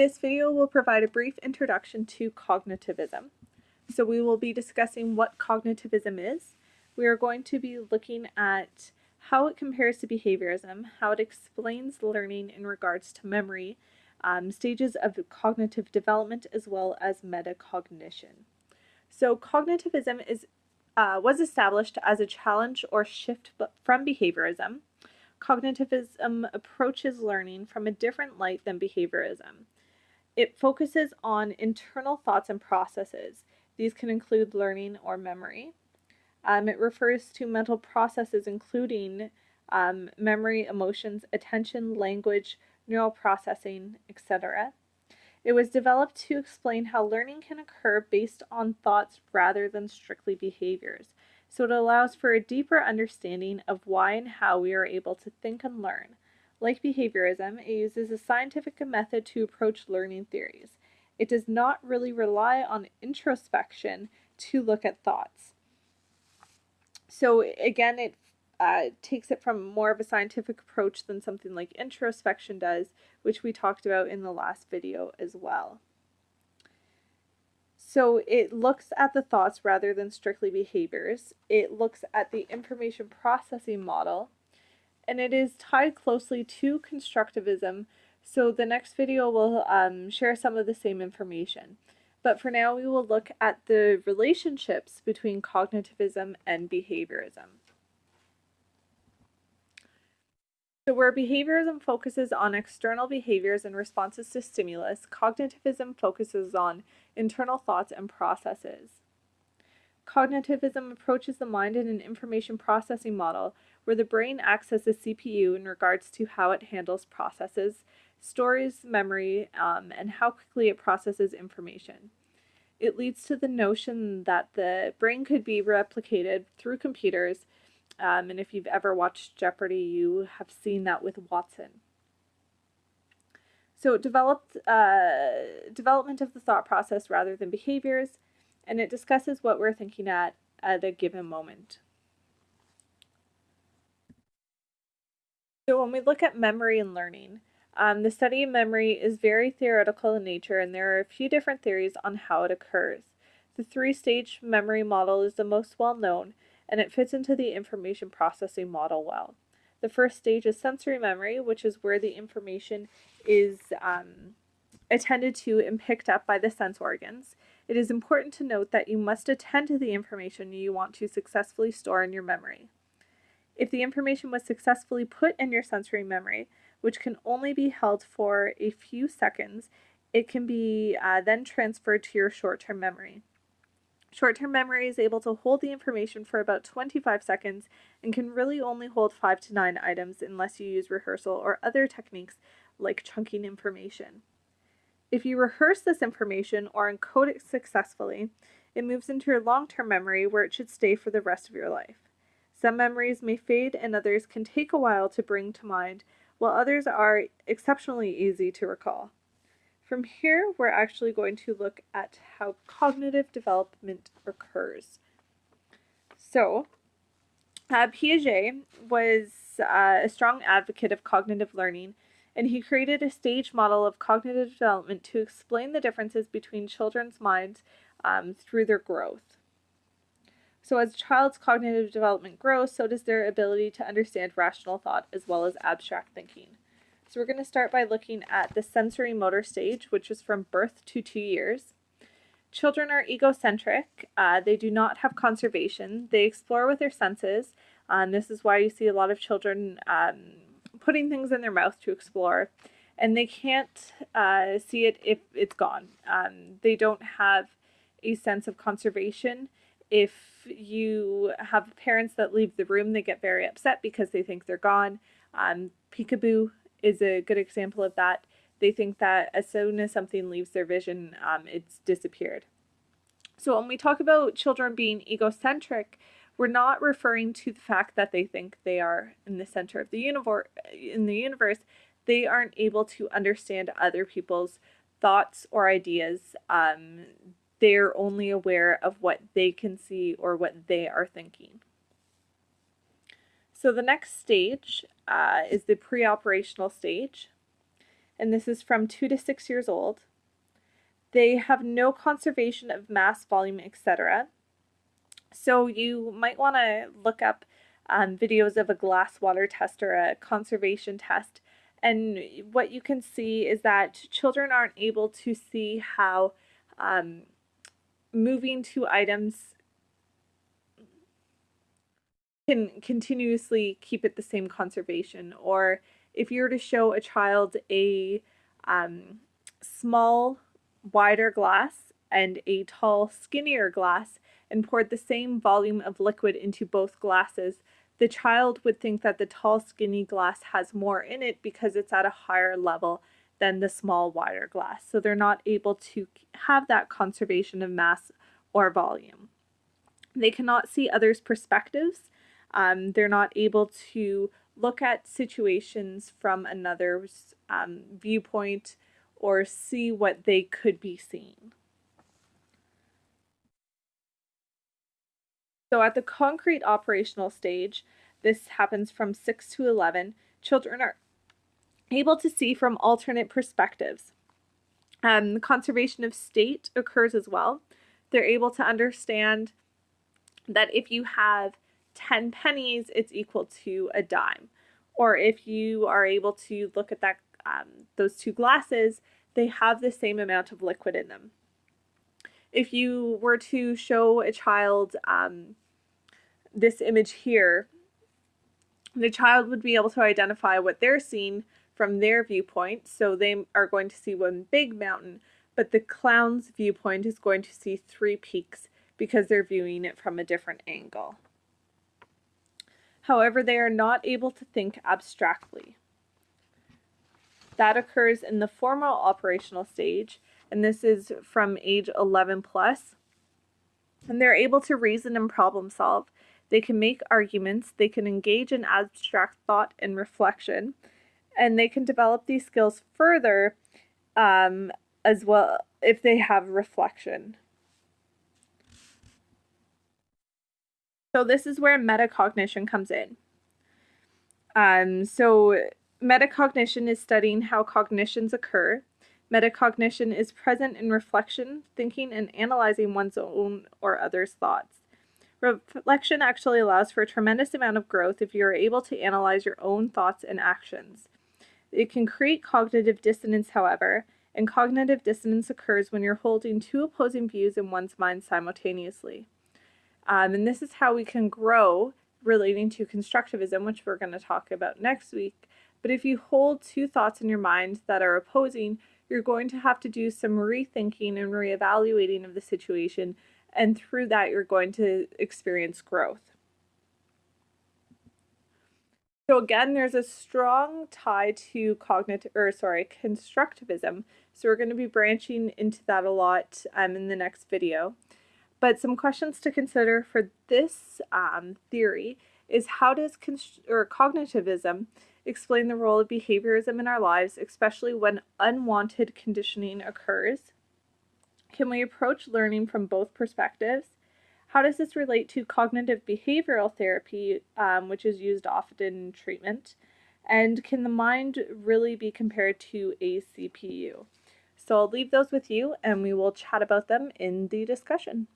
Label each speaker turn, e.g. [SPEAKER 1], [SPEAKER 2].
[SPEAKER 1] This video will provide a brief introduction to cognitivism. So we will be discussing what cognitivism is. We are going to be looking at how it compares to behaviorism, how it explains learning in regards to memory, um, stages of cognitive development, as well as metacognition. So cognitivism is uh, was established as a challenge or shift from behaviorism. Cognitivism approaches learning from a different light than behaviorism. It focuses on internal thoughts and processes. These can include learning or memory. Um, it refers to mental processes including um, memory, emotions, attention, language, neural processing, etc. It was developed to explain how learning can occur based on thoughts rather than strictly behaviors. So it allows for a deeper understanding of why and how we are able to think and learn. Like behaviorism, it uses a scientific method to approach learning theories. It does not really rely on introspection to look at thoughts. So again, it uh, takes it from more of a scientific approach than something like introspection does, which we talked about in the last video as well. So it looks at the thoughts rather than strictly behaviors. It looks at the information processing model and it is tied closely to constructivism, so the next video will um, share some of the same information. But for now, we will look at the relationships between cognitivism and behaviorism. So where behaviorism focuses on external behaviors and responses to stimulus, cognitivism focuses on internal thoughts and processes. Cognitivism approaches the mind in an information processing model where the brain acts as a CPU in regards to how it handles processes, stores memory, um, and how quickly it processes information. It leads to the notion that the brain could be replicated through computers, um, and if you've ever watched Jeopardy, you have seen that with Watson. So it developed uh, development of the thought process rather than behaviors, and it discusses what we're thinking at at a given moment. So when we look at memory and learning, um, the study of memory is very theoretical in nature and there are a few different theories on how it occurs. The three-stage memory model is the most well known and it fits into the information processing model well. The first stage is sensory memory, which is where the information is um, attended to and picked up by the sense organs. It is important to note that you must attend to the information you want to successfully store in your memory. If the information was successfully put in your sensory memory, which can only be held for a few seconds, it can be uh, then transferred to your short-term memory. Short-term memory is able to hold the information for about 25 seconds and can really only hold 5 to 9 items unless you use rehearsal or other techniques like chunking information. If you rehearse this information or encode it successfully, it moves into your long-term memory where it should stay for the rest of your life. Some memories may fade and others can take a while to bring to mind, while others are exceptionally easy to recall. From here, we're actually going to look at how cognitive development occurs. So, uh, Piaget was uh, a strong advocate of cognitive learning, and he created a stage model of cognitive development to explain the differences between children's minds um, through their growth. So as a child's cognitive development grows, so does their ability to understand rational thought as well as abstract thinking. So we're going to start by looking at the sensorimotor stage, which is from birth to two years. Children are egocentric. Uh, they do not have conservation. They explore with their senses. Um, this is why you see a lot of children um, putting things in their mouth to explore. And they can't uh, see it if it's gone. Um, they don't have a sense of conservation if you have parents that leave the room, they get very upset because they think they're gone. Um, peekaboo is a good example of that. They think that as soon as something leaves their vision, um, it's disappeared. So when we talk about children being egocentric, we're not referring to the fact that they think they are in the center of the universe. In the universe, they aren't able to understand other people's thoughts or ideas. Um, they're only aware of what they can see or what they are thinking. So the next stage uh, is the pre-operational stage. and this is from 2 to 6 years old. They have no conservation of mass, volume, etc. So you might want to look up um, videos of a glass water test or a conservation test. And what you can see is that children aren't able to see how um, moving two items can continuously keep it the same conservation. Or if you were to show a child a um, small, wider glass and a tall, skinnier glass and poured the same volume of liquid into both glasses, the child would think that the tall, skinny glass has more in it because it's at a higher level than the small, wider glass. So they're not able to have that conservation of mass or volume. They cannot see others' perspectives. Um, they're not able to look at situations from another's um, viewpoint or see what they could be seeing. So at the concrete operational stage, this happens from 6 to 11, children are able to see from alternate perspectives. Um, the conservation of state occurs as well. They're able to understand that if you have 10 pennies, it's equal to a dime. Or if you are able to look at that um, those two glasses, they have the same amount of liquid in them. If you were to show a child um, this image here, the child would be able to identify what they're seeing from their viewpoint. So they are going to see one big mountain, but the clown's viewpoint is going to see three peaks because they're viewing it from a different angle. However, they are not able to think abstractly. That occurs in the formal operational stage, and this is from age 11 plus. And they're able to reason and problem solve. They can make arguments, they can engage in abstract thought and reflection, and they can develop these skills further um, as well if they have reflection. So this is where metacognition comes in. Um, so metacognition is studying how cognitions occur. Metacognition is present in reflection, thinking, and analyzing one's own or others' thoughts. Reflection actually allows for a tremendous amount of growth if you are able to analyze your own thoughts and actions. It can create cognitive dissonance, however, and cognitive dissonance occurs when you're holding two opposing views in one's mind simultaneously. Um, and this is how we can grow relating to constructivism, which we're going to talk about next week. But if you hold two thoughts in your mind that are opposing, you're going to have to do some rethinking and reevaluating of the situation and through that you're going to experience growth. So again, there's a strong tie to cognitive, or sorry, constructivism. So we're going to be branching into that a lot um, in the next video. But some questions to consider for this um, theory is how does or cognitivism explain the role of behaviorism in our lives, especially when unwanted conditioning occurs? Can we approach learning from both perspectives? How does this relate to cognitive behavioral therapy, um, which is used often in treatment? And can the mind really be compared to a CPU? So I'll leave those with you and we will chat about them in the discussion.